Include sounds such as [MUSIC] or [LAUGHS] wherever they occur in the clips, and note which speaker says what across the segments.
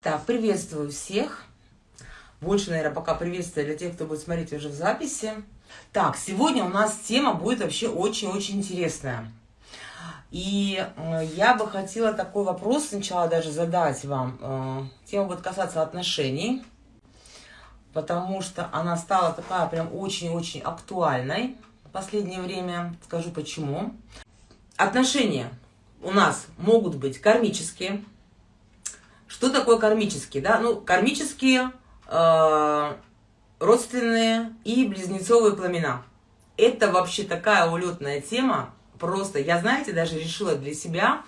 Speaker 1: Так, приветствую всех. Больше, наверное, пока приветствия для тех, кто будет смотреть уже в записи. Так, сегодня у нас тема будет вообще очень-очень интересная. И э, я бы хотела такой вопрос сначала даже задать вам. Э, тема будет касаться отношений, потому что она стала такая прям очень-очень актуальной в последнее время. Скажу почему. Отношения у нас могут быть кармические, что такое кармические? Да? Ну, кармические, э, родственные и близнецовые пламена. Это вообще такая улетная тема. Просто я, знаете, даже решила для себя,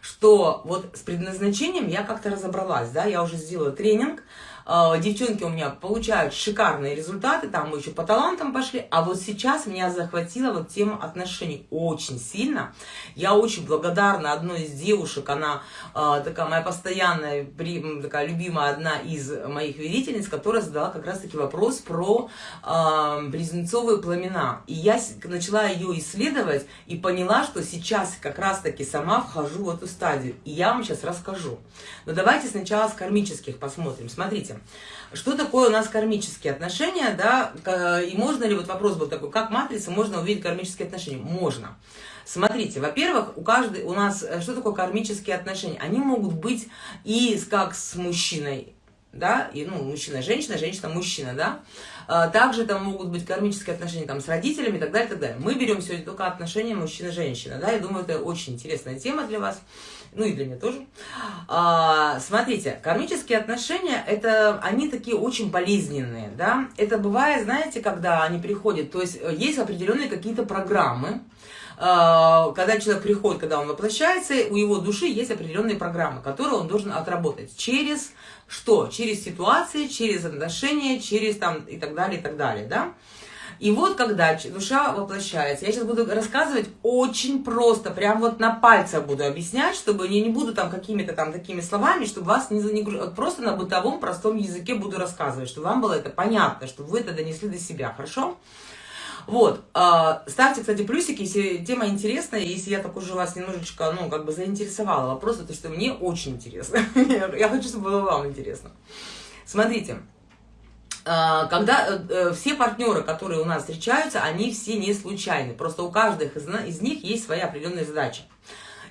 Speaker 1: что вот с предназначением я как-то разобралась, да, я уже сделала тренинг, девчонки у меня получают шикарные результаты, там мы еще по талантам пошли, а вот сейчас меня захватила вот тема отношений очень сильно. Я очень благодарна одной из девушек, она э, такая моя постоянная, такая любимая, одна из моих верительниц, которая задала как раз-таки вопрос про э, близнецовые пламена. И я начала ее исследовать и поняла, что сейчас как раз-таки сама вхожу в эту стадию. И я вам сейчас расскажу. Но давайте сначала с кармических посмотрим. Смотрите, что такое у нас кармические отношения, да, и можно ли, вот вопрос был такой, как матрица можно увидеть кармические отношения? Можно. Смотрите, во-первых, у каждой, у нас, э, что такое кармические отношения? Они могут быть и как с мужчиной, да, и, ну, мужчина-женщина, женщина-мужчина, да, а, также там могут быть кармические отношения там с родителями и так далее, и так далее. Мы берем сегодня только отношения мужчина-женщина, да, я думаю, это очень интересная тема для вас ну и для меня тоже. А, смотрите, кармические отношения, это, они такие очень болезненные, да. Это бывает, знаете, когда они приходят, то есть э, есть определенные какие-то программы, а, когда человек приходит, когда он воплощается, у его души есть определенные программы, которые он должен отработать через что? Через ситуации, через отношения, через там и так далее, и так далее, да. И вот когда душа воплощается, я сейчас буду рассказывать очень просто, прям вот на пальцах буду объяснять, чтобы не, не буду там какими-то там такими словами, чтобы вас не загружать. Просто на бытовом простом языке буду рассказывать, чтобы вам было это понятно, чтобы вы это донесли до себя, хорошо? Вот, э, ставьте, кстати, плюсики, если тема интересная, если я так уже вас немножечко, ну, как бы заинтересовала. Вопрос, то, что мне очень интересно. [LAUGHS] я хочу, чтобы было вам интересно. Смотрите, а, когда э, э, все партнеры, которые у нас встречаются, они все не случайны. Просто у каждых из, из них есть своя определенная задача.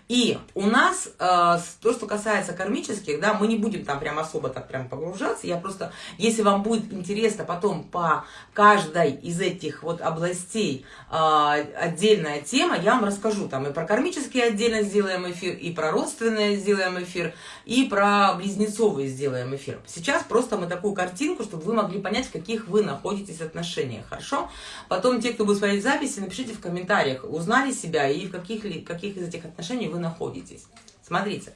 Speaker 1: И у нас, э, то, что касается кармических, да, мы не будем там прям особо так прям погружаться, я просто, если вам будет интересно потом по каждой из этих вот областей э, отдельная тема, я вам расскажу, там и про кармические отдельно сделаем эфир, и про родственные сделаем эфир, и про близнецовые сделаем эфир. Сейчас просто мы такую картинку, чтобы вы могли понять, в каких вы находитесь отношениях, хорошо? Потом те, кто будет смотреть записи, напишите в комментариях, узнали себя и в каких, каких из этих отношений вы вы находитесь. Смотрите,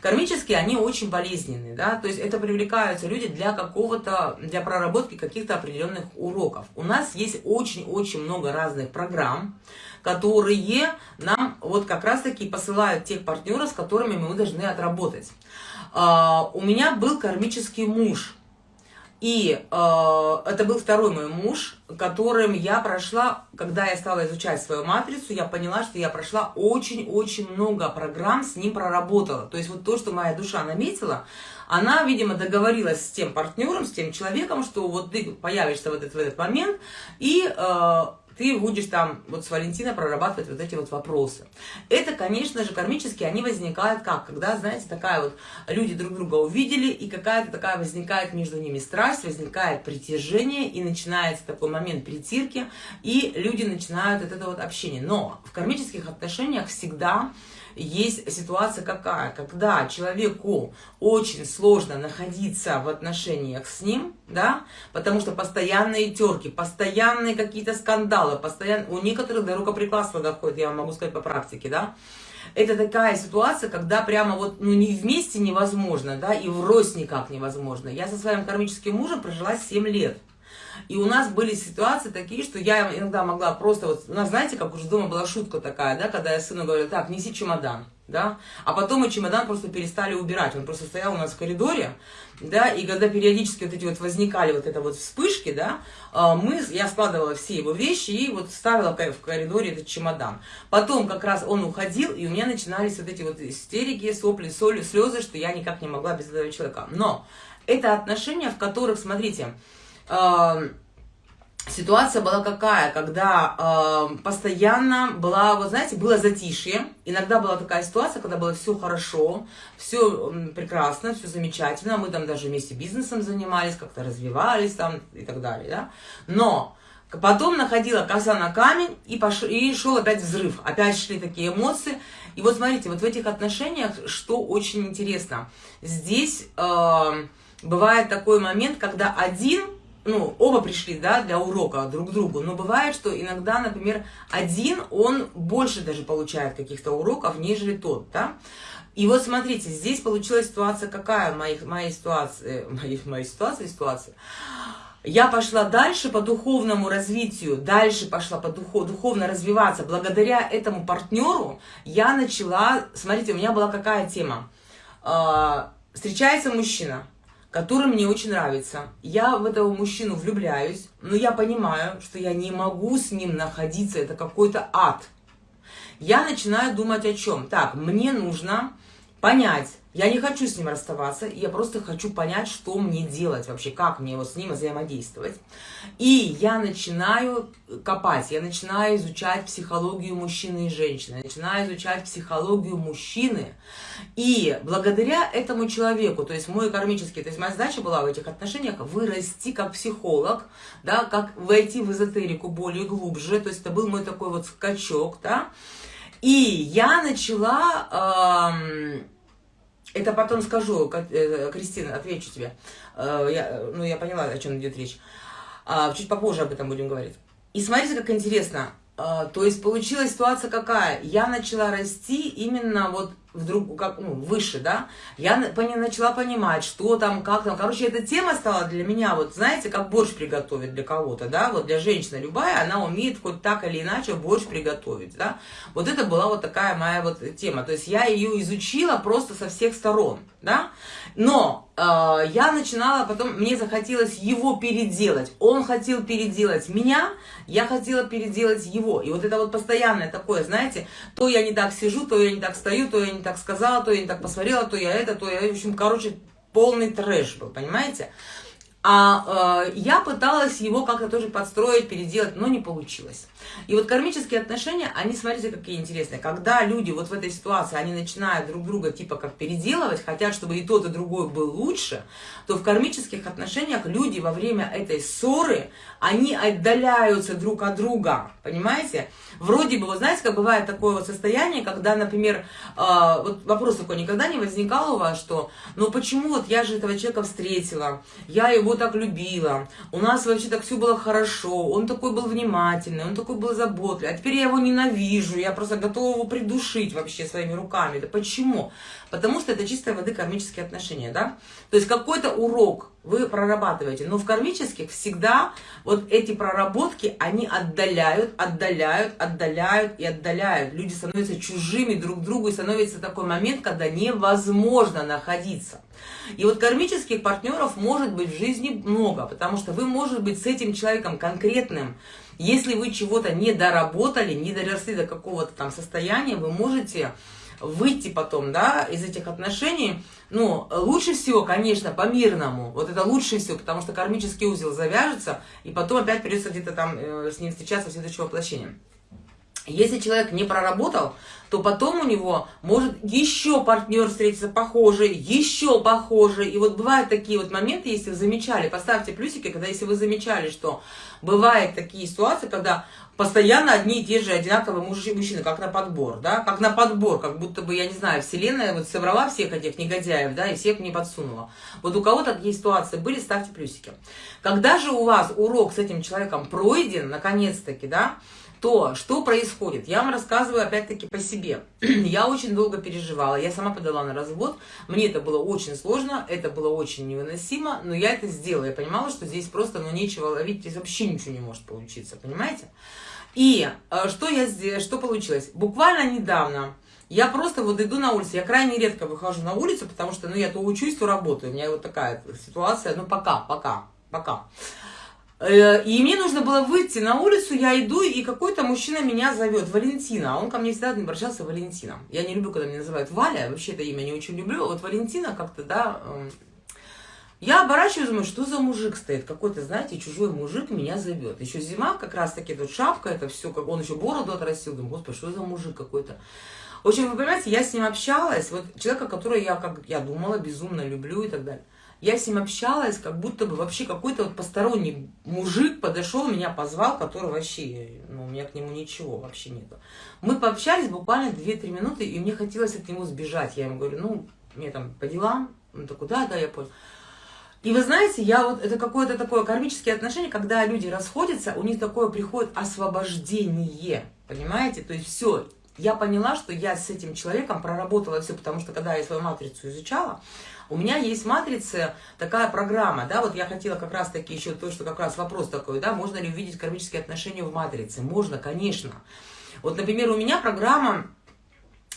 Speaker 1: кармические, они очень болезненные, да, то есть это привлекаются люди для какого-то, для проработки каких-то определенных уроков. У нас есть очень-очень много разных программ, которые нам вот как раз-таки посылают тех партнеров, с которыми мы должны отработать. Uh, у меня был кармический муж, и э, это был второй мой муж, которым я прошла, когда я стала изучать свою матрицу, я поняла, что я прошла очень-очень много программ, с ним проработала. То есть вот то, что моя душа наметила, она, видимо, договорилась с тем партнером, с тем человеком, что вот ты появишься в этот, в этот момент, и... Э, ты будешь там вот с Валентина прорабатывать вот эти вот вопросы. Это, конечно же, кармически они возникают как? Когда, знаете, такая вот, люди друг друга увидели, и какая-то такая возникает между ними страсть, возникает притяжение, и начинается такой момент притирки, и люди начинают от этого вот общение. Но в кармических отношениях всегда есть ситуация какая, когда человеку очень сложно находиться в отношениях с ним, да, потому что постоянные терки, постоянные какие-то скандалы, постоянно, у некоторых до рукоприкладства доходит, я могу сказать по практике, да, это такая ситуация, когда прямо вот, ну, не вместе невозможно, да, и врозь никак невозможно. Я со своим кармическим мужем прожила 7 лет. И у нас были ситуации такие, что я иногда могла просто, вот, у нас, знаете, как уже дома была шутка такая, да, когда я сыну говорю, так, неси чемодан. да, а потом мы чемодан просто перестали убирать, он просто стоял у нас в коридоре, да, и когда периодически вот эти вот возникали вот это вот вспышки, да, а, мы, я складывала все его вещи и вот ставила в коридоре этот чемодан. Потом как раз он уходил, и у меня начинались вот эти вот истерики, сопли, соли, слезы, что я никак не могла без этого человека. Но это отношения, в которых, смотрите, э, ситуация была какая, когда э, постоянно была, вот знаете, было затишье. Иногда была такая ситуация, когда было все хорошо, все прекрасно, все замечательно. Мы там даже вместе бизнесом занимались, как-то развивались там и так далее, да. Но потом находила коса на камень и, пош... и шел опять взрыв. Опять шли такие эмоции. И вот смотрите, вот в этих отношениях, что очень интересно. Здесь э, бывает такой момент, когда один ну, оба пришли, да, для урока друг к другу, но бывает, что иногда, например, один, он больше даже получает каких-то уроков, нежели тот, да. И вот смотрите, здесь получилась ситуация какая в моей, ситуации, [LAUGHS] моей, моей ситуации, ситуация. Я пошла дальше по духовному развитию, дальше пошла по духу, духовно развиваться. Благодаря этому партнеру я начала, смотрите, у меня была какая тема. А, встречается мужчина, который мне очень нравится. Я в этого мужчину влюбляюсь, но я понимаю, что я не могу с ним находиться, это какой-то ад. Я начинаю думать о чем? Так, мне нужно понять, я не хочу с ним расставаться, я просто хочу понять, что мне делать вообще, как мне вот с ним взаимодействовать. И я начинаю копать, я начинаю изучать психологию мужчины и женщины, начинаю изучать психологию мужчины. И благодаря этому человеку, то есть мой кармический, то есть моя задача была в этих отношениях вырасти как психолог, да, как войти в эзотерику более глубже, то есть это был мой такой вот скачок, да. И я начала... Эм, это потом скажу, э, Кристина, отвечу тебе. Э, я, ну, я поняла, о чем идет речь. А, чуть попозже об этом будем говорить. И смотрите, как интересно. А, то есть получилась ситуация какая? Я начала расти именно вот вдруг как, ну, выше, да, я начала понимать, что там, как там. Короче, эта тема стала для меня, вот знаете, как борщ приготовить для кого-то, да, вот для женщины любая, она умеет хоть так или иначе борщ приготовить, да. Вот это была вот такая моя вот тема. То есть я ее изучила просто со всех сторон, да. Но э, я начинала потом, мне захотелось его переделать. Он хотел переделать меня, я хотела переделать его. И вот это вот постоянное такое, знаете, то я не так сижу, то я не так стою, то я не так сказала, то я не так посмотрела, то я это, то я, в общем, короче, полный трэш был, понимаете? А э, я пыталась его как-то тоже подстроить, переделать, но не получилось. И вот кармические отношения, они, смотрите, какие интересные. Когда люди вот в этой ситуации, они начинают друг друга типа как переделывать, хотят, чтобы и тот, и другой был лучше, то в кармических отношениях люди во время этой ссоры, они отдаляются друг от друга, понимаете? Вроде бы, вот знаете, как бывает такое вот состояние, когда, например, э, вот вопрос такой, никогда не возникал у вас, что, ну почему вот я же этого человека встретила, я его так любила, у нас вообще так все было хорошо, он такой был внимательный, он такой такой был заботливый, а теперь я его ненавижу, я просто готова его придушить вообще своими руками. Да почему? Потому что это чистой воды кармические отношения, да? То есть какой-то урок вы прорабатываете, но в кармических всегда вот эти проработки, они отдаляют, отдаляют, отдаляют и отдаляют. Люди становятся чужими друг другу, и становится такой момент, когда невозможно находиться. И вот кармических партнеров может быть в жизни много, потому что вы, может быть, с этим человеком конкретным, если вы чего-то не доработали, не доросли до какого-то там состояния, вы можете выйти потом, да, из этих отношений, ну, лучше всего, конечно, по-мирному, вот это лучше всего, потому что кармический узел завяжется, и потом опять придется где-то там э, с ним встречаться в следующем воплощении. Если человек не проработал, то потом у него может еще партнер встретиться похожий, еще похожий. И вот бывают такие вот моменты, если вы замечали, поставьте плюсики, когда если вы замечали, что бывают такие ситуации, когда постоянно одни и те же одинаковые мужчины, как на подбор, да, как на подбор, как будто бы, я не знаю, вселенная вот собрала всех этих негодяев, да, и всех мне подсунула. Вот у кого-то такие ситуации были, ставьте плюсики. Когда же у вас урок с этим человеком пройден, наконец-таки, да, то что происходит? Я вам рассказываю опять-таки по себе. [CLEARS THROAT] я очень долго переживала, я сама подала на развод, мне это было очень сложно, это было очень невыносимо, но я это сделала, я понимала, что здесь просто ну, нечего ловить, здесь вообще ничего не может получиться, понимаете? И э, что я сделала, что получилось? Буквально недавно Я просто вот иду на улицу, я крайне редко выхожу на улицу, потому что, ну, я то учусь, то работаю. У меня вот такая ситуация, ну, пока, пока, пока. Э, и мне нужно было выйти на улицу, я иду, и какой-то мужчина меня зовет, Валентина. Он ко мне всегда обращался Валентином. Я не люблю, когда меня называют Валя, вообще это имя не очень люблю. Вот Валентина как-то, да, эм, я оборачиваюсь, думаю, что за мужик стоит? Какой-то, знаете, чужой мужик меня зовет. Еще зима, как раз таки тут шапка, это все, как он еще бороду отрастил. Думаю, господи, что за мужик какой-то? В общем, вы понимаете, я с ним общалась, вот человека, которого я, как я думала, безумно люблю и так далее. Я с ним общалась, как будто бы вообще какой-то вот посторонний мужик подошел, меня позвал, который вообще, ну, у меня к нему ничего вообще нету. Мы пообщались буквально 2-3 минуты, и мне хотелось от него сбежать. Я ему говорю, ну, мне там по делам. Он такой, да, да, я понял. И вы знаете, я вот, это какое-то такое кармические отношения, когда люди расходятся, у них такое приходит освобождение, понимаете? То есть все, я поняла, что я с этим человеком проработала все, потому что когда я свою матрицу изучала, у меня есть матрица, такая программа, да, вот я хотела как раз таки еще то, что как раз вопрос такой, да, можно ли увидеть кармические отношения в матрице? Можно, конечно. Вот, например, у меня программа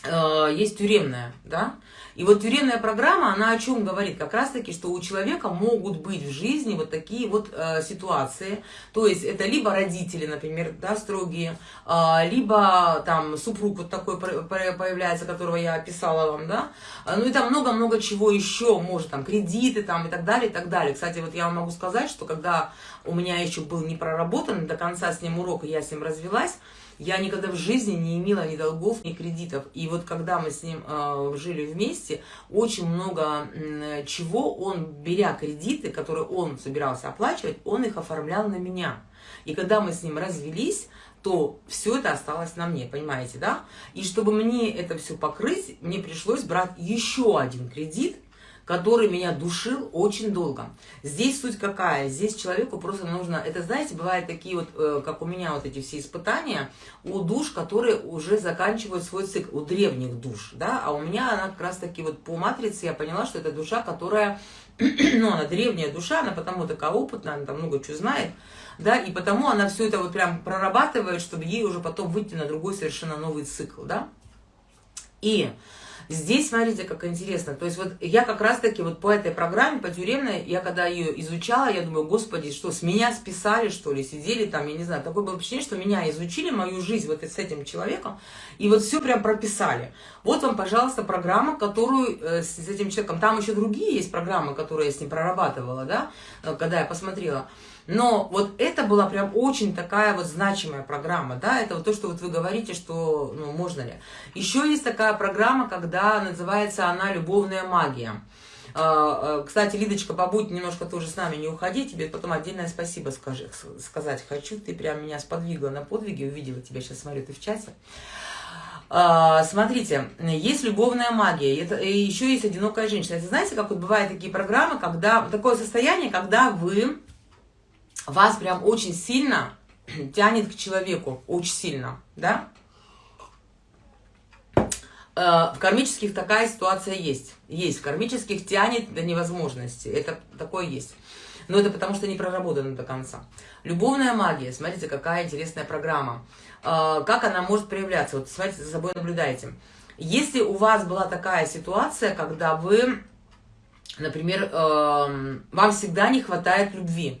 Speaker 1: э, есть тюремная, да, и вот тюремная программа, она о чем говорит? Как раз таки, что у человека могут быть в жизни вот такие вот э, ситуации. То есть это либо родители, например, да, строгие, э, либо там супруг вот такой появляется, которого я описала вам, да. Ну и там много-много чего еще, может там кредиты там и так далее, и так далее. Кстати, вот я вам могу сказать, что когда у меня еще был не проработан до конца с ним урок, и я с ним развелась, я никогда в жизни не имела ни долгов, ни кредитов. И вот когда мы с ним э, жили вместе, очень много э, чего он, беря кредиты, которые он собирался оплачивать, он их оформлял на меня. И когда мы с ним развелись, то все это осталось на мне, понимаете, да? И чтобы мне это все покрыть, мне пришлось брать еще один кредит, который меня душил очень долго. Здесь суть какая? Здесь человеку просто нужно, это знаете, бывают такие вот, э, как у меня вот эти все испытания, у душ, которые уже заканчивают свой цикл, у древних душ, да, а у меня она как раз таки вот по матрице я поняла, что это душа, которая, [CLEARS THROAT] ну, она древняя душа, она потому такая опытная, она там много чего знает, да, и потому она все это вот прям прорабатывает, чтобы ей уже потом выйти на другой совершенно новый цикл, да. И Здесь, смотрите, как интересно. То есть вот я как раз-таки вот по этой программе, по тюремной, я когда ее изучала, я думаю, господи, что, с меня списали, что ли, сидели там, я не знаю, такое было впечатление, что меня изучили, мою жизнь вот с этим человеком, и вот все прям прописали. Вот вам, пожалуйста, программа, которую э, с этим человеком, там еще другие есть программы, которые я с ним прорабатывала, да, э, когда я посмотрела. Но вот это была прям очень такая вот значимая программа, да, это вот то, что вот вы говорите, что, ну, можно ли. Еще есть такая программа, когда называется она «Любовная магия». А, а, кстати, Лидочка, побудь немножко тоже с нами, не уходи, тебе потом отдельное спасибо скажи, сказать хочу. Ты прям меня сподвигла на подвиги, увидела тебя, сейчас смотрю, ты в чате. А, смотрите, есть любовная магия, и еще есть одинокая женщина. Это знаете, как вот бывают такие программы, когда такое состояние, когда вы вас прям очень сильно [CLEARS THROAT] тянет к человеку, очень сильно, да? Э, в кармических такая ситуация есть. Есть. В кармических тянет до невозможности. Это такое есть. Но это потому, что не проработано до конца. Любовная магия. Смотрите, какая интересная программа. Э, как она может проявляться? Вот смотрите, за собой наблюдайте. Если у вас была такая ситуация, когда вы, например, эм, вам всегда не хватает любви,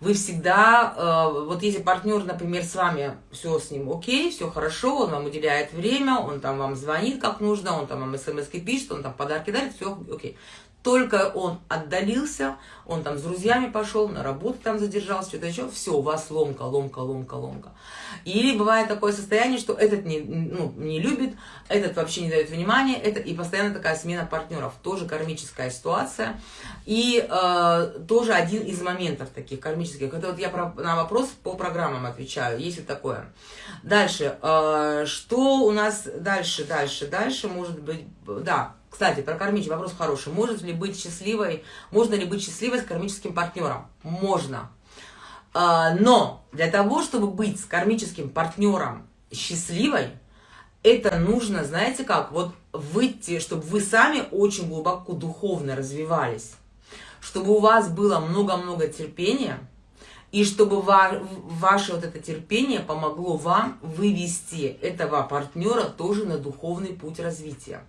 Speaker 1: вы всегда, э, вот если партнер, например, с вами, все с ним окей, все хорошо, он вам уделяет время, он там вам звонит как нужно, он там вам смс пишет, он там подарки дарит, все окей. Только он отдалился, он там с друзьями пошел, на работу там задержался, что-то еще, все, у вас ломка, ломка, ломка, ломка. Или бывает такое состояние, что этот не, ну, не любит, этот вообще не дает внимания, это, и постоянно такая смена партнеров, тоже кармическая ситуация. И э, тоже один из моментов таких кармических, это вот я про, на вопрос по программам отвечаю, если такое. Дальше, э, что у нас дальше, дальше, дальше, может быть, да, кстати, про кармический вопрос хороший. Может ли быть счастливой, можно ли быть счастливой с кармическим партнером? Можно. А, но для того, чтобы быть с кармическим партнером счастливой, это нужно, знаете как, вот выйти, чтобы вы сами очень глубоко духовно развивались, чтобы у вас было много-много терпения, и чтобы ва ваше вот это терпение помогло вам вывести этого партнера тоже на духовный путь развития.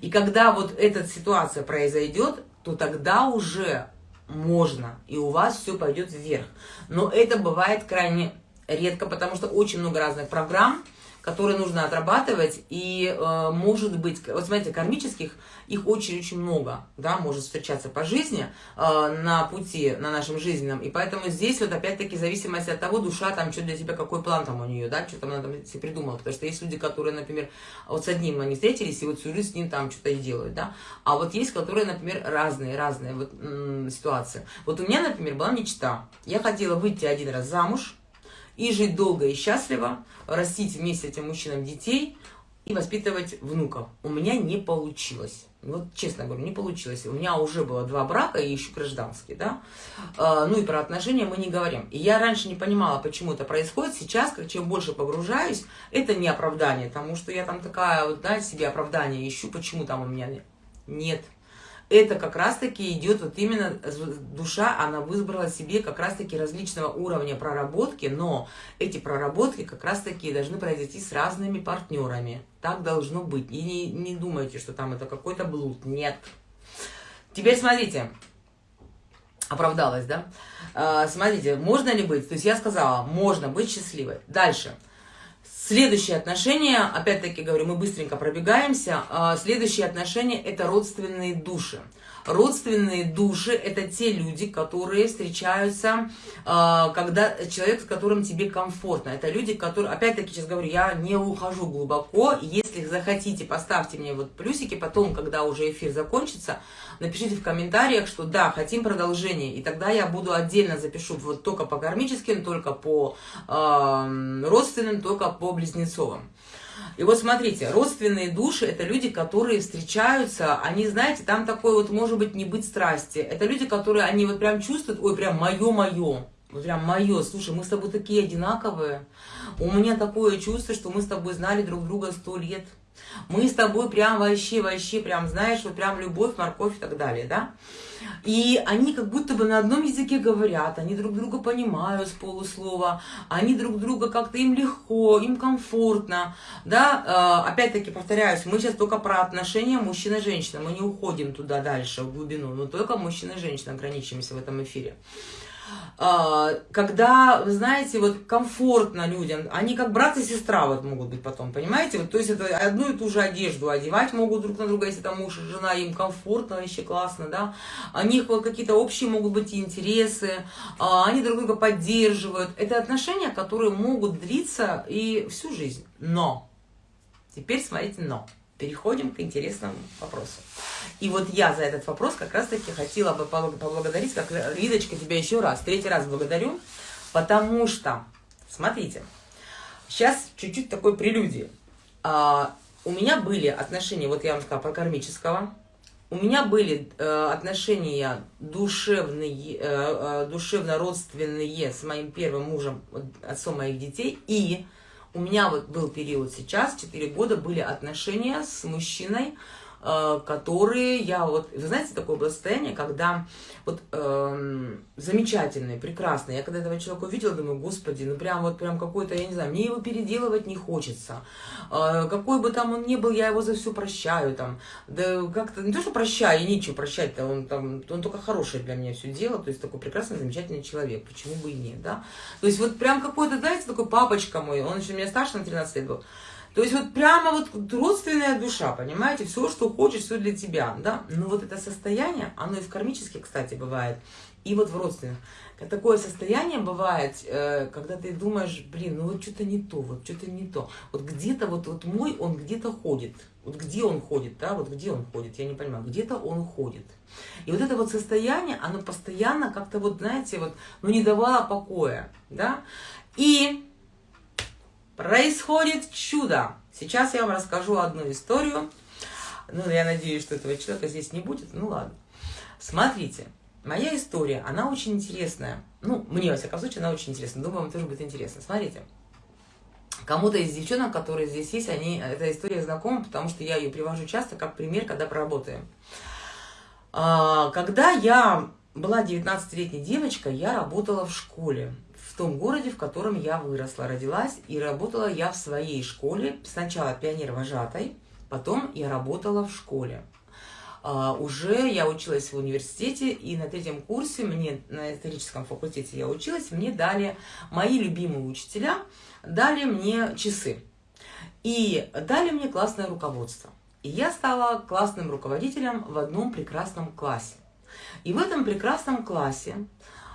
Speaker 1: И когда вот эта ситуация произойдет, то тогда уже можно, и у вас все пойдет вверх. Но это бывает крайне редко, потому что очень много разных программ, которые нужно отрабатывать, и э, может быть, вот смотрите, кармических, их очень-очень много, да, может встречаться по жизни, э, на пути, на нашем жизненном, и поэтому здесь вот опять-таки зависимость от того, душа там, что для тебя, какой план там у нее, да, что там она там себе придумала, потому что есть люди, которые, например, вот с одним они встретились, и вот всю жизнь с ним там что-то и делают, да, а вот есть, которые, например, разные, разные вот ситуации. Вот у меня, например, была мечта, я хотела выйти один раз замуж, и жить долго и счастливо, растить вместе с этим мужчинам детей и воспитывать внуков. У меня не получилось. Вот честно говорю, не получилось. У меня уже было два брака и еще гражданский, да. А, ну и про отношения мы не говорим. И я раньше не понимала, почему это происходит. Сейчас, как чем больше погружаюсь, это не оправдание, потому что я там такая, вот, да, себе оправдание ищу, почему там у меня нет это как раз-таки идет вот именно душа, она выбрала себе как раз-таки различного уровня проработки, но эти проработки как раз-таки должны произойти с разными партнерами. Так должно быть. И не, не думайте, что там это какой-то блуд. Нет. Теперь смотрите. Оправдалась, да? А, смотрите, можно ли быть? То есть я сказала, можно быть счастливой. Дальше. Дальше. Следующие отношения, опять-таки говорю, мы быстренько пробегаемся. А, следующие отношения – это родственные души. Родственные души – это те люди, которые встречаются, а, когда человек, с которым тебе комфортно. Это люди, которые, опять-таки, сейчас говорю, я не ухожу глубоко. Если захотите, поставьте мне вот плюсики, потом, когда уже эфир закончится, напишите в комментариях, что да, хотим продолжение, и тогда я буду отдельно запишу вот только по кармическим, только по э, родственным, только по близнецовым. И вот смотрите, родственные души – это люди, которые встречаются, они, знаете, там такой вот, может быть, не быть страсти. Это люди, которые, они вот прям чувствуют, ой, прям мое-мое. Вот прям мое, слушай, мы с тобой такие одинаковые. У меня такое чувство, что мы с тобой знали друг друга сто лет. Мы с тобой прям вообще, вообще, прям, знаешь, вот прям любовь, морковь и так далее, да? И они как будто бы на одном языке говорят, они друг друга понимают с полуслова, они друг друга как-то им легко, им комфортно, да? А, опять-таки повторяюсь, мы сейчас только про отношения мужчина-женщина, мы не уходим туда дальше, в глубину, но только мужчина-женщина ограничимся в этом эфире. А, когда, вы знаете, вот комфортно людям, они как брат и сестра вот могут быть потом, понимаете? Вот, то есть это одну и ту же одежду одевать могут друг на друга, если там муж и жена, им комфортно, вообще классно, да? У них вот какие-то общие могут быть интересы, а, они друг друга поддерживают. Это отношения, которые могут длиться и всю жизнь. Но, теперь смотрите, но переходим к интересному вопросу. И вот я за этот вопрос как раз-таки хотела бы поблагодарить, как Лидочка, тебя еще раз, третий раз благодарю, потому что, смотрите, сейчас чуть-чуть такой прелюдии. А, у меня были отношения, вот я вам сказала, про кармического, у меня были э, отношения душевные, э, э, душевно-родственные с моим первым мужем, отцом моих детей, и у меня вот был период сейчас, 4 года, были отношения с мужчиной, которые я вот, вы знаете, такое было состояние, когда вот э, замечательный, прекрасный, я когда этого человека увидела, думаю, господи, ну прям вот прям какой-то, я не знаю, мне его переделывать не хочется, э, какой бы там он ни был, я его за все прощаю, там, да как-то, не то, что прощаю, нечего прощать-то, он там, он только хорошее для меня все дело, то есть такой прекрасный, замечательный человек, почему бы и нет, да, то есть вот прям какой-то, знаете, такой папочка мой, он еще меня старше на 13 лет был, то есть вот прямо вот родственная душа, понимаете, все, что хочешь, все для тебя, да. Но вот это состояние, оно и в кармически, кстати, бывает, и вот в родственных. Такое состояние бывает, э, когда ты думаешь, блин, ну вот что-то не то, вот что-то не то. Вот где-то вот, вот мой, он где-то ходит. Вот где он ходит, да, вот где он ходит, я не понимаю, где-то он ходит. И вот это вот состояние, оно постоянно как-то вот, знаете, вот, ну не давало покоя, да. И происходит чудо. Сейчас я вам расскажу одну историю. Ну, я надеюсь, что этого человека здесь не будет. Ну, ладно. Смотрите, моя история, она очень интересная. Ну, мне, во всяком случае, она очень интересна. Думаю, вам тоже будет интересно. Смотрите. Кому-то из девчонок, которые здесь есть, они, эта история знакома, потому что я ее привожу часто как пример, когда поработаем. А, когда я была 19-летняя девочка, я работала в школе, том городе, в котором я выросла, родилась, и работала я в своей школе, сначала пионер-вожатой, потом я работала в школе. А, уже я училась в университете, и на третьем курсе, мне на историческом факультете я училась, мне дали, мои любимые учителя, дали мне часы. И дали мне классное руководство. И я стала классным руководителем в одном прекрасном классе. И в этом прекрасном классе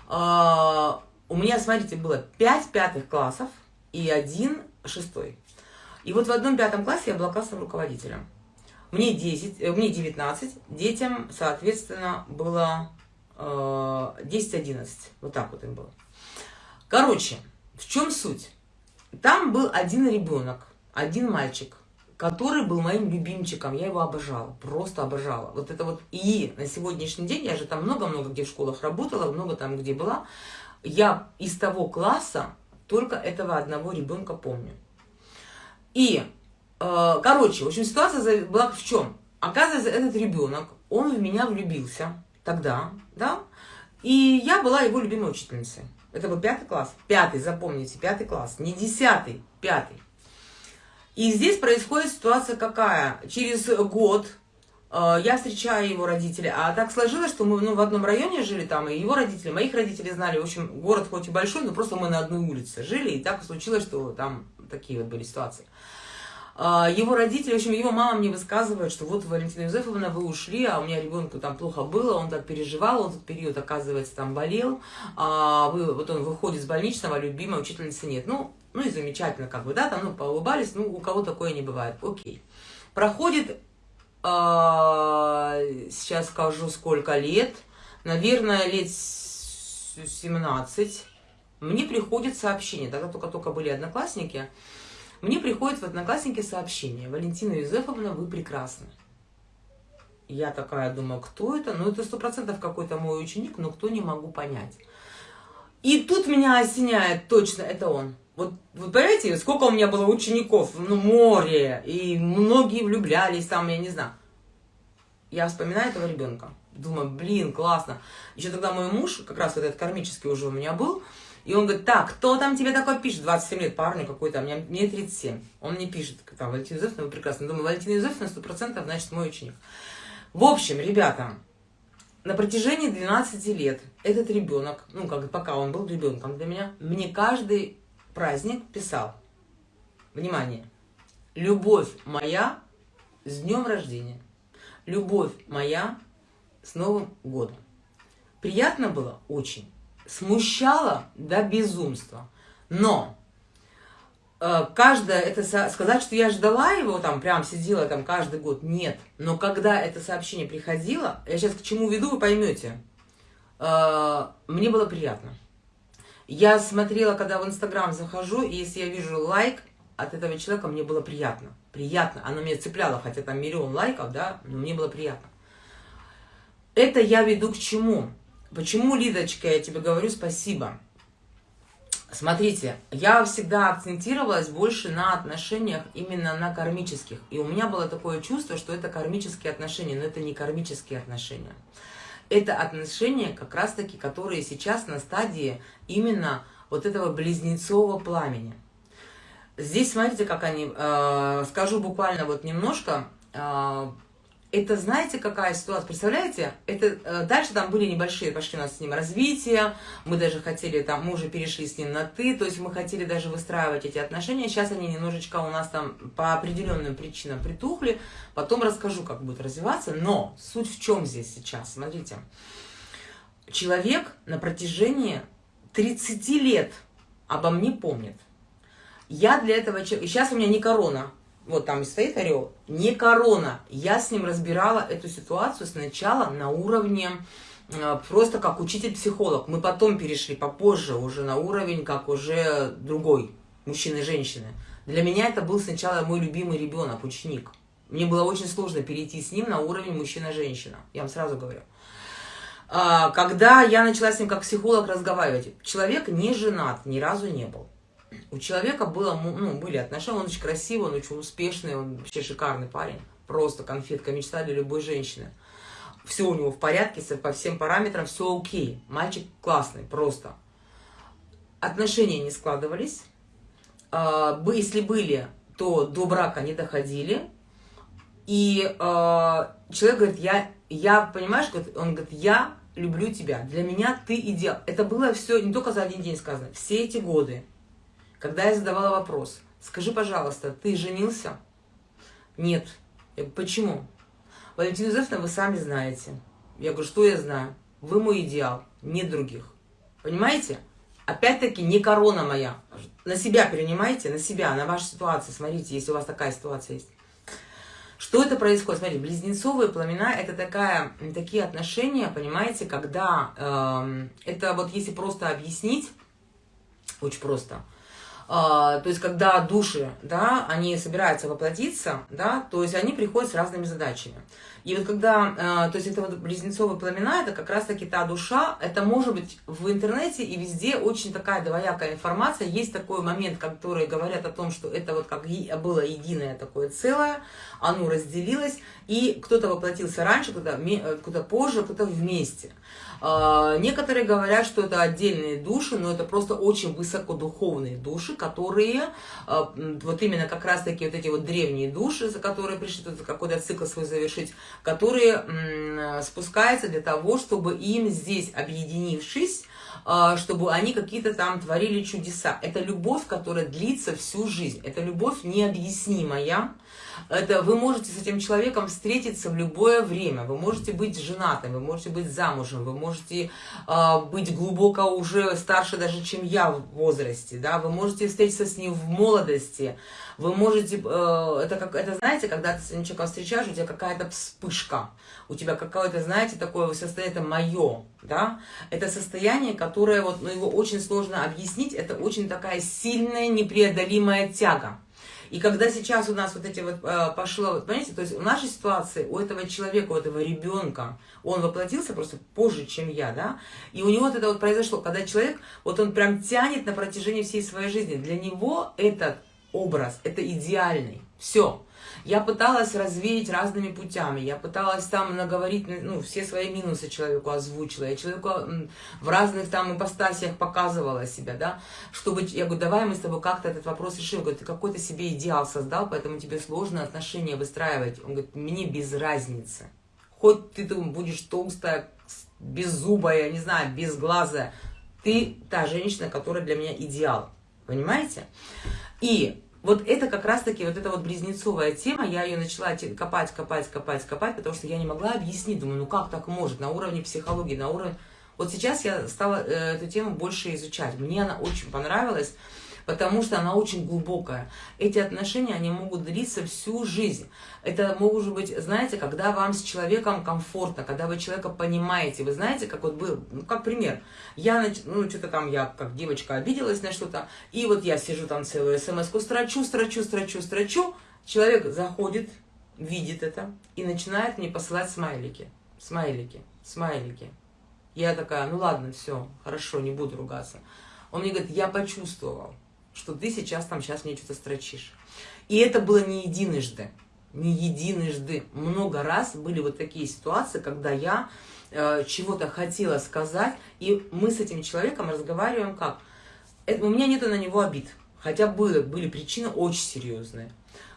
Speaker 1: э, у меня, смотрите, было 5 пятых классов и один шестой. И вот в одном пятом классе я была классным руководителем. Мне 10, э, мне 19, детям, соответственно, было э, 10-11. Вот так вот им было. Короче, в чем суть? Там был один ребенок, один мальчик, который был моим любимчиком. Я его обожала, просто обожала. Вот это вот и на сегодняшний день, я же там много-много где в школах работала, много там где была. Я из того класса только этого одного ребенка помню. И, э, короче, в общем, ситуация была в чем? Оказывается, этот ребенок, он в меня влюбился тогда, да, и я была его любимой учительницей. Это был пятый класс. Пятый, запомните, пятый класс. Не десятый, пятый. И здесь происходит ситуация какая? Через год я встречаю его родителей, а так сложилось, что мы ну, в одном районе жили там, и его родители, моих родителей знали, в общем, город хоть и большой, но просто мы на одной улице жили, и так случилось, что там такие вот были ситуации. А, его родители, в общем, его мама мне высказывает, что вот, Валентина Юзефовна, вы ушли, а у меня ребенку там плохо было, он так переживал, он этот период, оказывается, там болел, а вы, вот он выходит с больничного, а любимой учительницы нет. Ну, ну и замечательно, как бы, да, там, ну, поулыбались, ну, у кого такое не бывает, окей. Проходит, сейчас скажу, сколько лет, наверное, лет 17, мне приходит сообщение, тогда только-только были одноклассники, мне приходит в Одноклассники сообщение. Валентина Юзефовна, вы прекрасны. Я такая думаю, кто это? Ну, это сто процентов какой-то мой ученик, но кто не могу понять. И тут меня осеняет, точно, это он. Вот вы понимаете, сколько у меня было учеников, ну, море, и многие влюблялись там, я не знаю. Я вспоминаю этого ребенка. Думаю, блин, классно. Еще тогда мой муж, как раз вот этот кармический уже у меня был, и он говорит, так, кто там тебе такое пишет? 27 лет, парню какой-то, мне, мне 37. Он мне пишет, там, Валентина Юзефовна, вы прекрасно. Думаю, Валентина Юзефовна 100%, значит, мой ученик. В общем, ребята, на протяжении 12 лет этот ребенок, ну, как пока он был ребенком для меня, мне каждый праздник писал, внимание, любовь моя с днем рождения, любовь моя с Новым годом. Приятно было очень смущало до безумства. Но э, каждое, это сказать, что я ждала его, там, прям сидела там каждый год, нет. Но когда это сообщение приходило, я сейчас к чему веду, вы поймете, э, мне было приятно. Я смотрела, когда в Инстаграм захожу, и если я вижу лайк от этого человека, мне было приятно. Приятно. Оно меня цепляло, хотя там миллион лайков, да, но мне было приятно. Это я веду к чему? Почему, Лидочка, я тебе говорю спасибо? Смотрите, я всегда акцентировалась больше на отношениях именно на кармических. И у меня было такое чувство, что это кармические отношения, но это не кармические отношения. Это отношения как раз-таки, которые сейчас на стадии именно вот этого близнецового пламени. Здесь смотрите, как они, э, скажу буквально вот немножко, э, это знаете, какая ситуация? Представляете? Это э, дальше там были небольшие, пошли у нас с ним развития, мы даже хотели там, мы уже перешли с ним на ты, то есть мы хотели даже выстраивать эти отношения. Сейчас они немножечко у нас там по определенным причинам притухли. Потом расскажу, как будет развиваться. Но суть в чем здесь сейчас? Смотрите. Человек на протяжении 30 лет обо мне помнит. Я для этого. Сейчас у меня не корона, вот там и стоит орел, не корона. Я с ним разбирала эту ситуацию сначала на уровне э, просто как учитель-психолог. Мы потом перешли попозже уже на уровень, как уже другой, мужчины и женщины. Для меня это был сначала мой любимый ребенок, ученик. Мне было очень сложно перейти с ним на уровень мужчина-женщина, я вам сразу говорю. А, когда я начала с ним как психолог разговаривать, человек не женат, ни разу не был. У человека было, ну, были отношения, он очень красивый, он очень успешный, он вообще шикарный парень. Просто конфетка, мечта для любой женщины. все у него в порядке, по всем параметрам все окей. Мальчик классный, просто. Отношения не складывались. А, если были, то до брака не доходили. И а, человек говорит, я, я понимаешь, он говорит, я люблю тебя, для меня ты идеал. Это было все не только за один день сказано, все эти годы, когда я задавала вопрос, скажи, пожалуйста, ты женился? Нет. Я говорю, почему? Валентина Юзефовна, вы сами знаете. Я говорю, что я знаю? Вы мой идеал, нет других. Понимаете? Опять-таки, не корона моя. На себя перенимайте, на себя, на вашу ситуацию. Смотрите, если у вас такая ситуация есть. Что это происходит? Смотрите, близнецовые пламена – это такая, такие отношения, понимаете, когда э, это вот если просто объяснить, очень просто – то есть когда души, да, они собираются воплотиться, да, то есть они приходят с разными задачами. И вот когда, а, то есть это вот близнецовые пламена, это как раз-таки та душа, это может быть в интернете и везде очень такая двоякая информация. Есть такой момент, который говорят о том, что это вот как было единое такое целое, оно разделилось, и кто-то воплотился раньше, кто-то кто позже, кто-то вместе. А, некоторые говорят, что это отдельные души, но это просто очень высокодуховные души, которые, а, вот именно как раз-таки вот эти вот древние души, за которые пришли тут какой-то цикл свой завершить, которые спускаются для того, чтобы им здесь, объединившись, чтобы они какие-то там творили чудеса. Это любовь, которая длится всю жизнь. Это любовь необъяснимая. Это вы можете с этим человеком встретиться в любое время. Вы можете быть женатым, вы можете быть замужем, вы можете э, быть глубоко уже старше даже, чем я в возрасте. Да? Вы можете встретиться с ним в молодости. Вы можете, э, это, как, это знаете, когда ты человеком встречаешь, у тебя какая-то вспышка, у тебя какое-то, знаете, такое состояние, это мое, да, это состояние, которое, вот, ну, его очень сложно объяснить, это очень такая сильная, непреодолимая тяга. И когда сейчас у нас вот эти вот э, пошло, вот, понимаете, то есть в нашей ситуации у этого человека, у этого ребенка, он воплотился просто позже, чем я, да, и у него вот это вот произошло, когда человек, вот он прям тянет на протяжении всей своей жизни, для него этот образ, это идеальный, все. Я пыталась развеять разными путями, я пыталась там наговорить, ну, все свои минусы человеку озвучила, я человеку в разных там ипостасиях показывала себя, да, чтобы, я говорю, давай мы с тобой как-то этот вопрос решим, говорю, ты какой-то себе идеал создал, поэтому тебе сложно отношения выстраивать, он говорит, мне без разницы, хоть ты там будешь толстая, беззубая, не знаю, безглазая, ты та женщина, которая для меня идеал, понимаете? И вот это как раз-таки, вот эта вот близнецовая тема, я ее начала копать, копать, копать, копать, потому что я не могла объяснить, думаю, ну как так может, на уровне психологии, на уровне... Вот сейчас я стала э, эту тему больше изучать, мне она очень понравилась, потому что она очень глубокая. Эти отношения, они могут длиться всю жизнь. Это может быть, знаете, когда вам с человеком комфортно, когда вы человека понимаете. Вы знаете, как вот был, ну, как пример. Я, ну, что-то там, я как девочка обиделась на что-то, и вот я сижу там целую смс-ку, строчу, строчу, строчу, строчу. Человек заходит, видит это и начинает мне посылать смайлики. Смайлики, смайлики. Я такая, ну ладно, все, хорошо, не буду ругаться. Он мне говорит, я почувствовал что ты сейчас там сейчас мне что-то строчишь. И это было не единожды, не единожды. Много раз были вот такие ситуации, когда я э, чего-то хотела сказать, и мы с этим человеком разговариваем как? Это, у меня нету на него обид, хотя были, были причины очень серьезные.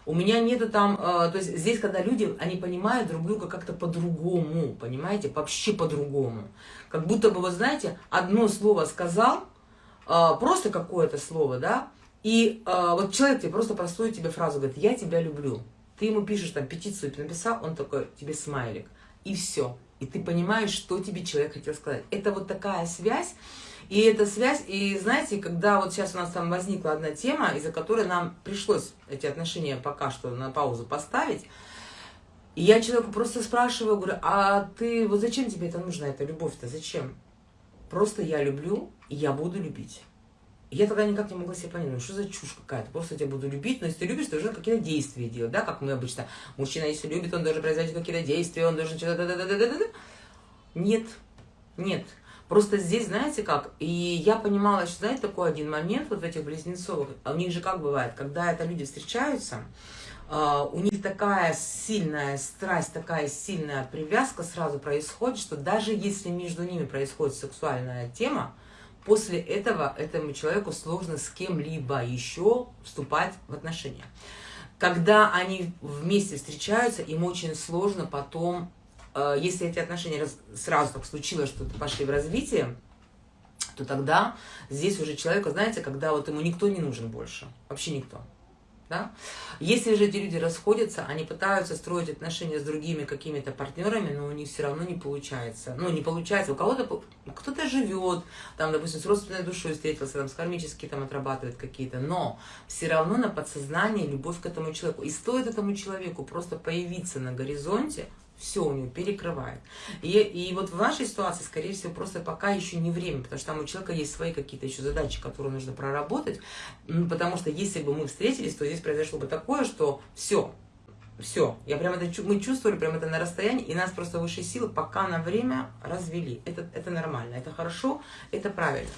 Speaker 1: У меня нету там, э, то есть здесь, когда люди, они понимают друг друга как-то по-другому, понимаете, вообще по-другому. Как будто бы, вы знаете, одно слово сказал, а, просто какое-то слово, да, и а, вот человек тебе просто простую тебе фразу говорит, я тебя люблю. Ты ему пишешь, там, петицию написал, он такой, тебе смайлик. И все. И ты понимаешь, что тебе человек хотел сказать. Это вот такая связь. И эта связь, и знаете, когда вот сейчас у нас там возникла одна тема, из-за которой нам пришлось эти отношения пока что на паузу поставить, и я человеку просто спрашиваю, говорю, а ты, вот зачем тебе это нужно, эта любовь-то, зачем? Просто я люблю, и я буду любить. Я тогда никак не могла себе понять, ну что за чушь какая-то, просто я тебя буду любить, но если ты любишь, ты должен какие-то действия делать, да, как мы обычно, мужчина если любит, он должен производить какие-то действия, он должен что-то, да да да Нет, нет. Просто здесь, знаете как, и я понимала, что, знаете, такой один момент вот в этих близнецовых, а у них же как бывает, когда это люди встречаются, у них такая сильная страсть, такая сильная привязка сразу происходит, что даже если между ними происходит сексуальная тема, после этого этому человеку сложно с кем-либо еще вступать в отношения. Когда они вместе встречаются, им очень сложно потом, а, если эти отношения сразу так случилось, что пошли в развитие, то тогда здесь уже человеку, знаете, когда вот ему никто не нужен больше, вообще никто. Да? Если же эти люди расходятся, они пытаются строить отношения с другими какими-то партнерами, но у них все равно не получается. Ну, не получается. У кого-то кто-то живет, там, допустим, с родственной душой встретился, там, с кармически там отрабатывает какие-то, но все равно на подсознании любовь к этому человеку. И стоит этому человеку просто появиться на горизонте, все у него перекрывает. И, и вот в вашей ситуации, скорее всего, просто пока еще не время, потому что там у человека есть свои какие-то еще задачи, которые нужно проработать, потому что если бы мы встретились, то здесь произошло бы такое, что все, все, я прям это, мы чувствовали прям это на расстоянии, и нас просто высшие силы пока на время развели. Это, это нормально, это хорошо, это правильно.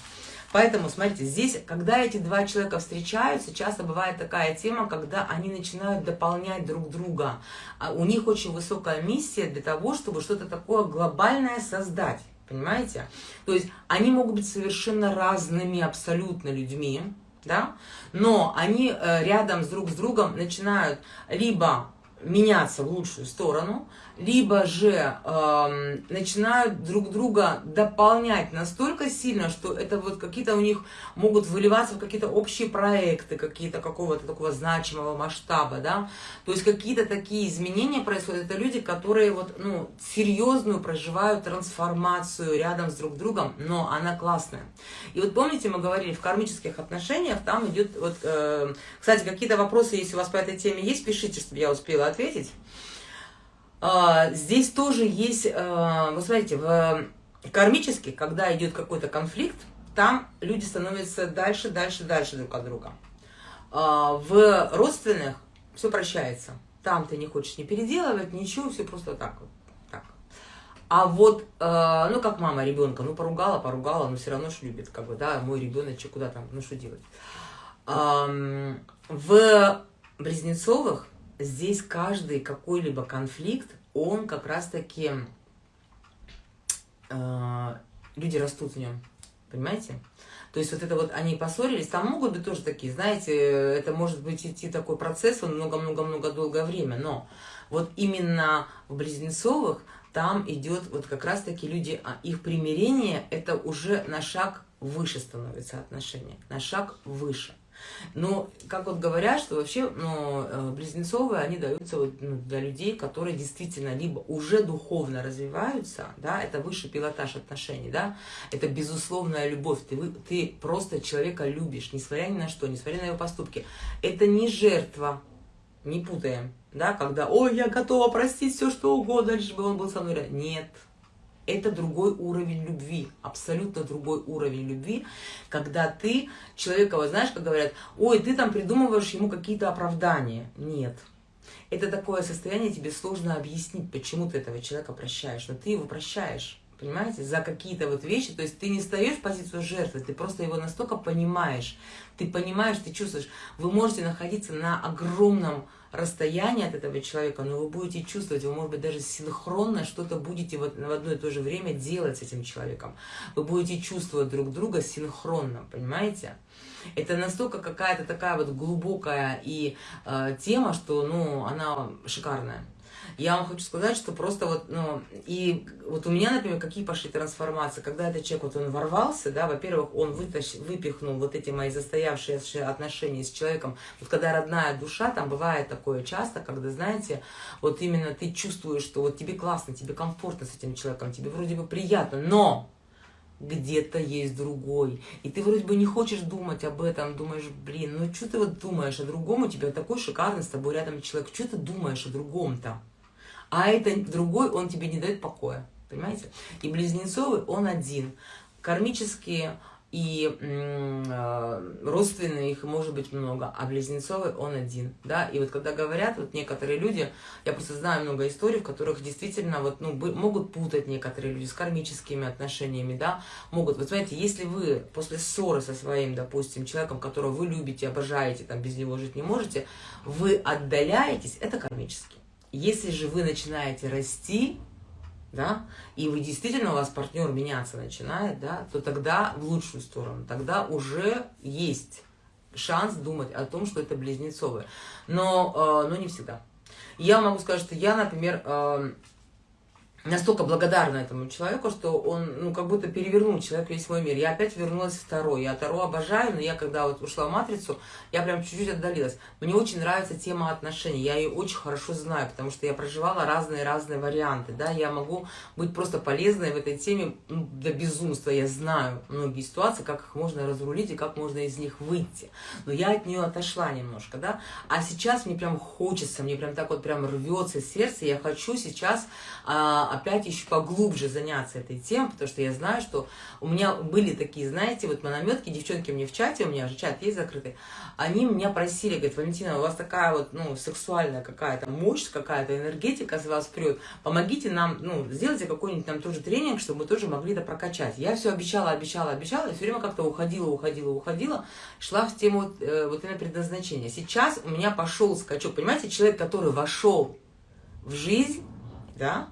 Speaker 1: Поэтому, смотрите, здесь, когда эти два человека встречаются, часто бывает такая тема, когда они начинают дополнять друг друга. А у них очень высокая миссия для того, чтобы что-то такое глобальное создать. Понимаете? То есть они могут быть совершенно разными абсолютно людьми, да? но они э, рядом с друг с другом начинают либо меняться в лучшую сторону, либо же э, начинают друг друга дополнять настолько сильно, что это вот какие-то у них могут выливаться в какие-то общие проекты, какие-то какого-то такого значимого масштаба, да, то есть какие-то такие изменения происходят, это люди, которые вот, ну, серьезную проживают трансформацию рядом с друг другом, но она классная. И вот помните, мы говорили, в кармических отношениях там идет, вот, э, кстати, какие-то вопросы, если у вас по этой теме есть, пишите, чтобы я успела ответить. А, здесь тоже есть, а, вы смотрите, в кармически, когда идет какой-то конфликт, там люди становятся дальше, дальше, дальше друг от друга. А, в родственных все прощается. Там ты не хочешь не переделывать, ничего, все просто так вот. Так. А вот, ну как мама ребенка, ну поругала, поругала, но все равно ж любит, как бы, да, мой ребеночек, куда там, ну что делать. В Близнецовых здесь каждый какой-либо конфликт, он как раз-таки, э, люди растут в нем, понимаете? То есть вот это вот они поссорились, там могут быть тоже такие, знаете, это может быть идти такой процесс, он много-много-много долгое время, но вот именно в Близнецовых там идет вот как раз-таки люди, а их примирение, это уже на шаг выше становится отношения, на шаг выше. Но, как вот говорят, что вообще ну, э, близнецовые, они даются вот, ну, для людей, которые действительно либо уже духовно развиваются, да, это высший пилотаж отношений, да, это безусловная любовь, ты, ты просто человека любишь, несмотря ни на что, несмотря на его поступки. Это не жертва, не путаем, да, когда, ой, я готова простить все, что угодно, лишь бы он был со мной. Нет, это другой уровень любви, абсолютно другой уровень любви, когда ты человека, вот знаешь, как говорят, ой, ты там придумываешь ему какие-то оправдания. Нет. Это такое состояние, тебе сложно объяснить, почему ты этого человека прощаешь, но ты его прощаешь понимаете, за какие-то вот вещи, то есть ты не стоишь в позицию жертвы, ты просто его настолько понимаешь, ты понимаешь, ты чувствуешь, вы можете находиться на огромном расстоянии от этого человека, но вы будете чувствовать, вы, может быть, даже синхронно что-то будете вот в одно и то же время делать с этим человеком. Вы будете чувствовать друг друга синхронно, понимаете? Это настолько какая-то такая вот глубокая и э, тема, что, ну, она шикарная. Я вам хочу сказать, что просто вот, ну, и вот у меня, например, какие пошли трансформации, когда этот человек, вот он ворвался, да, во-первых, он вытащил, выпихнул вот эти мои застоявшиеся отношения с человеком, вот когда родная душа, там бывает такое часто, когда, знаете, вот именно ты чувствуешь, что вот тебе классно, тебе комфортно с этим человеком, тебе вроде бы приятно, но где-то есть другой. И ты вроде бы не хочешь думать об этом, думаешь, блин, ну что ты вот думаешь о другом, у тебя такой шикарный с тобой рядом человек, что ты думаешь о другом-то? А это другой, он тебе не дает покоя, понимаете? И близнецовый, он один. Кармические и э, родственные их может быть много, а близнецовый он один, да, и вот когда говорят, вот некоторые люди, я просто знаю много историй, в которых действительно вот, ну, могут путать некоторые люди с кармическими отношениями, да, могут, вот знаете, если вы после ссоры со своим, допустим, человеком, которого вы любите, обожаете, там, без него жить не можете, вы отдаляетесь, это кармически. Если же вы начинаете расти, да, и вы действительно, у вас партнер меняться начинает, да, то тогда в лучшую сторону, тогда уже есть шанс думать о том, что это близнецовые. Но, э, но не всегда. Я могу сказать, что я, например, э, настолько благодарна этому человеку, что он, ну, как будто перевернул человек весь мой мир. Я опять вернулась в Таро. Я Таро обожаю, но я, когда вот ушла в Матрицу, я прям чуть-чуть отдалилась. Мне очень нравится тема отношений. Я ее очень хорошо знаю, потому что я проживала разные-разные варианты, да. Я могу быть просто полезной в этой теме ну, до безумства. Я знаю многие ситуации, как их можно разрулить и как можно из них выйти. Но я от нее отошла немножко, да. А сейчас мне прям хочется, мне прям так вот прям рвется сердце. Я хочу сейчас а, опять еще поглубже заняться этой темой, потому что я знаю, что у меня были такие, знаете, вот наметки, девчонки мне в чате, у меня же чат есть закрытый, они меня просили, говорят, Валентина, у вас такая вот, ну, сексуальная какая-то мощь, какая-то энергетика с вас прет, помогите нам, ну, сделайте какой-нибудь там тоже тренинг, чтобы мы тоже могли это прокачать. Я все обещала, обещала, обещала, и все время как-то уходила, уходила, уходила, шла в тему э, вот именно предназначения. Сейчас у меня пошел скачок, понимаете, человек, который вошел в жизнь, да,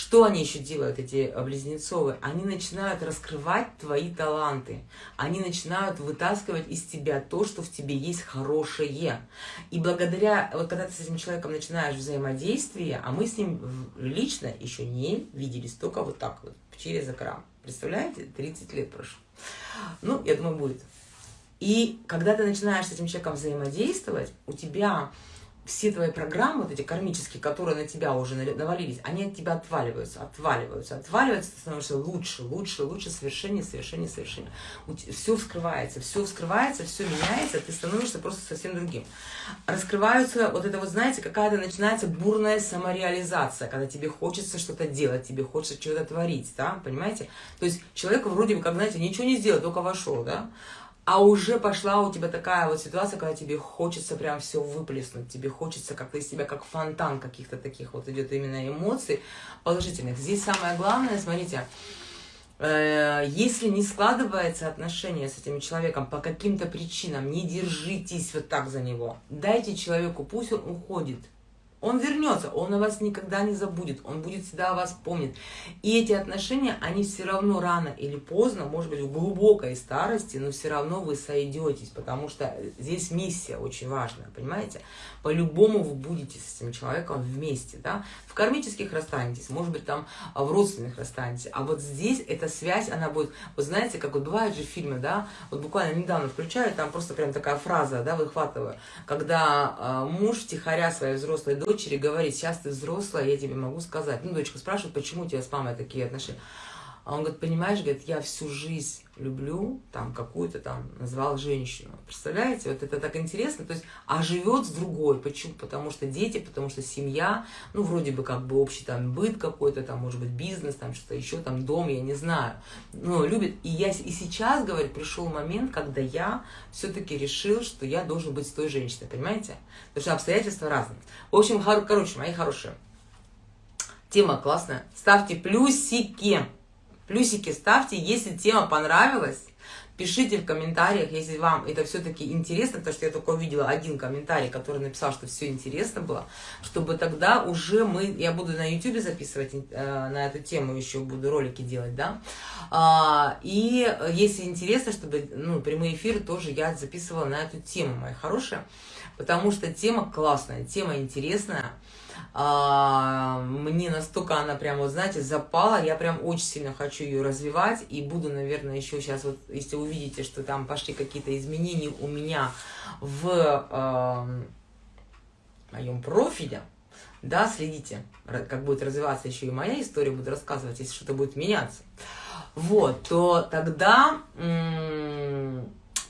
Speaker 1: что они еще делают, эти близнецовые? Они начинают раскрывать твои таланты. Они начинают вытаскивать из тебя то, что в тебе есть хорошее. И благодаря, вот когда ты с этим человеком начинаешь взаимодействие, а мы с ним лично еще не виделись, только вот так вот, через экран. Представляете? 30 лет прошло. Ну, я думаю, будет. И когда ты начинаешь с этим человеком взаимодействовать, у тебя все твои программы, вот эти кармические, которые на тебя уже навалились, они от тебя отваливаются, отваливаются, отваливаются, ты становишься лучше, лучше, лучше, совершеннее, совершеннее, совершеннее. Все вскрывается, все вскрывается, все меняется, ты становишься просто совсем другим. Раскрываются, вот это вот, знаете, какая-то начинается бурная самореализация, когда тебе хочется что-то делать, тебе хочется что-то творить, да, понимаете? То есть человек вроде бы, как, знаете, ничего не сделал, только вошел, да, а уже пошла у тебя такая вот ситуация, когда тебе хочется прям все выплеснуть, тебе хочется как-то из себя, как фонтан каких-то таких вот идет именно эмоций положительных. Здесь самое главное, смотрите, э, если не складывается отношение с этим человеком по каким-то причинам, не держитесь вот так за него. Дайте человеку, пусть он уходит. Он вернется, он о вас никогда не забудет, он будет всегда о вас помнить. И эти отношения, они все равно рано или поздно, может быть, в глубокой старости, но все равно вы сойдетесь, потому что здесь миссия очень важная, понимаете? По-любому вы будете с этим человеком вместе, да? В кармических расстанетесь, может быть, там в родственных расстанетесь, а вот здесь эта связь, она будет, вы знаете, как вот бывают же фильмы, да, вот буквально недавно включаю, там просто прям такая фраза, да, выхватываю, когда э, муж втихаря своей взрослой дочери дочери говорит, сейчас ты взрослая, я тебе могу сказать. Ну, дочка спрашивает, почему у тебя с мамой такие отношения. А он говорит, понимаешь, говорит, я всю жизнь люблю там какую-то там, назвал женщину. Представляете, вот это так интересно. То есть, а живет с другой. Почему? Потому что дети, потому что семья, ну, вроде бы как бы общий там быт какой-то, там, может быть, бизнес, там, что-то еще, там, дом, я не знаю. Но любит. И я и сейчас, говорит, пришел момент, когда я все-таки решил, что я должен быть с той женщиной, понимаете? Потому что обстоятельства разные. В общем, короче, мои хорошие. Тема классная. Ставьте плюсики. Плюсики ставьте, если тема понравилась. Пишите в комментариях, если вам это все-таки интересно, потому что я только увидела один комментарий, который написал, что все интересно было, чтобы тогда уже мы, я буду на YouTube записывать э, на эту тему, еще буду ролики делать, да, а, и если интересно, чтобы, ну, прямые эфиры тоже я записывала на эту тему, моя хорошая, потому что тема классная, тема интересная, а, мне настолько она прям, вот знаете, запала, я прям очень сильно хочу ее развивать, и буду, наверное, еще сейчас, вот, если увидите, что там пошли какие-то изменения у меня в э, моем профиле, да, следите, как будет развиваться еще и моя история, буду рассказывать, если что-то будет меняться, вот, то тогда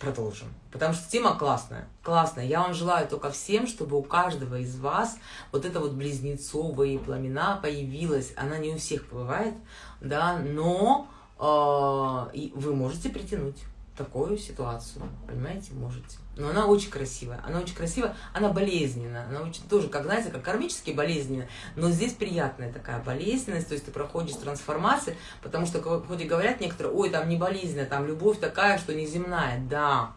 Speaker 1: продолжим. Потому что тема классная, классная. Я вам желаю только всем, чтобы у каждого из вас вот это вот близнецовые пламена появилась. Она не у всех бывает, да, но э, вы можете притянуть. Такую ситуацию, понимаете, можете. Но она очень красивая, она очень красивая, она болезненная, она очень тоже, как знаете, как кармически болезненная, но здесь приятная такая болезненность, то есть ты проходишь трансформации, потому что хоть и говорят некоторые, ой, там не болезненно, там любовь такая, что неземная, да,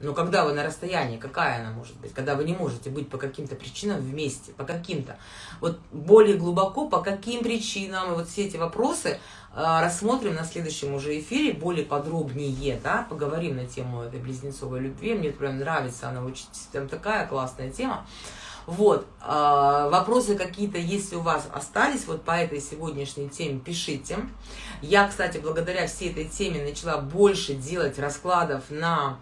Speaker 1: но когда вы на расстоянии, какая она может быть? Когда вы не можете быть по каким-то причинам вместе, по каким-то. Вот более глубоко, по каким причинам, и вот все эти вопросы э, рассмотрим на следующем уже эфире, более подробнее, да, поговорим на тему этой близнецовой любви. Мне прям нравится, она очень там такая классная тема. Вот, э, вопросы какие-то, если у вас остались вот по этой сегодняшней теме, пишите. Я, кстати, благодаря всей этой теме начала больше делать раскладов на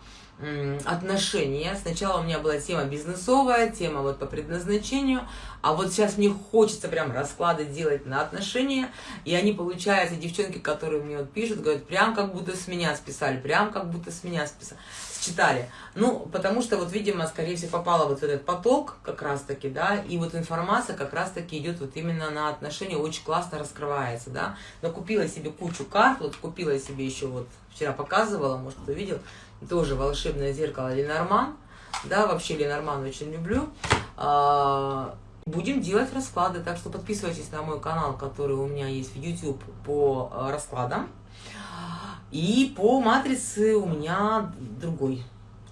Speaker 1: отношения. Сначала у меня была тема бизнесовая, тема вот по предназначению, а вот сейчас мне хочется прям расклады делать на отношения, и они, получаются, девчонки, которые мне вот пишут, говорят, прям как будто с меня списали, прям как будто с меня списали, считали. Ну, потому что вот, видимо, скорее всего, попала вот в этот поток как раз-таки, да, и вот информация как раз-таки идет вот именно на отношения, очень классно раскрывается, да. Купила себе кучу карт, вот купила себе еще вот, вчера показывала, может, кто видел, тоже волшебное зеркало Ленорман. Да, вообще Ленорман очень люблю. А, будем делать расклады, так что подписывайтесь на мой канал, который у меня есть в YouTube по а, раскладам. И по матрице у меня другой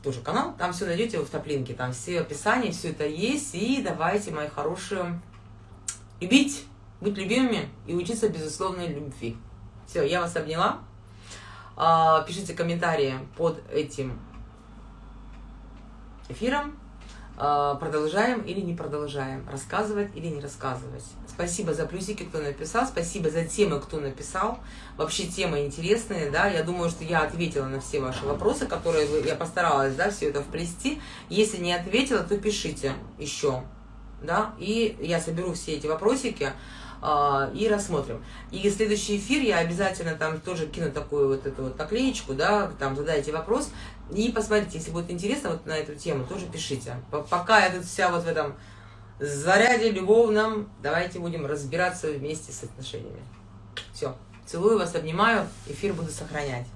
Speaker 1: тоже канал. Там все найдете в топлинке, там все описания, все это есть. И давайте, мои хорошие, любить, быть любимыми и учиться безусловной любви. Все, я вас обняла. А, пишите комментарии под этим эфиром. А, продолжаем или не продолжаем, рассказывать или не рассказывать. Спасибо за плюсики, кто написал, спасибо за темы, кто написал. Вообще темы интересные, да, я думаю, что я ответила на все ваши вопросы, которые вы, я постаралась, да, все это вплести. Если не ответила, то пишите еще, да, и я соберу все эти вопросики, и рассмотрим. И следующий эфир я обязательно там тоже кину такую вот эту вот наклеечку, да, там задайте вопрос, и посмотрите, если будет интересно вот на эту тему, тоже пишите. Пока я тут вся вот в этом заряде любовном, давайте будем разбираться вместе с отношениями. Все. Целую вас, обнимаю, эфир буду сохранять.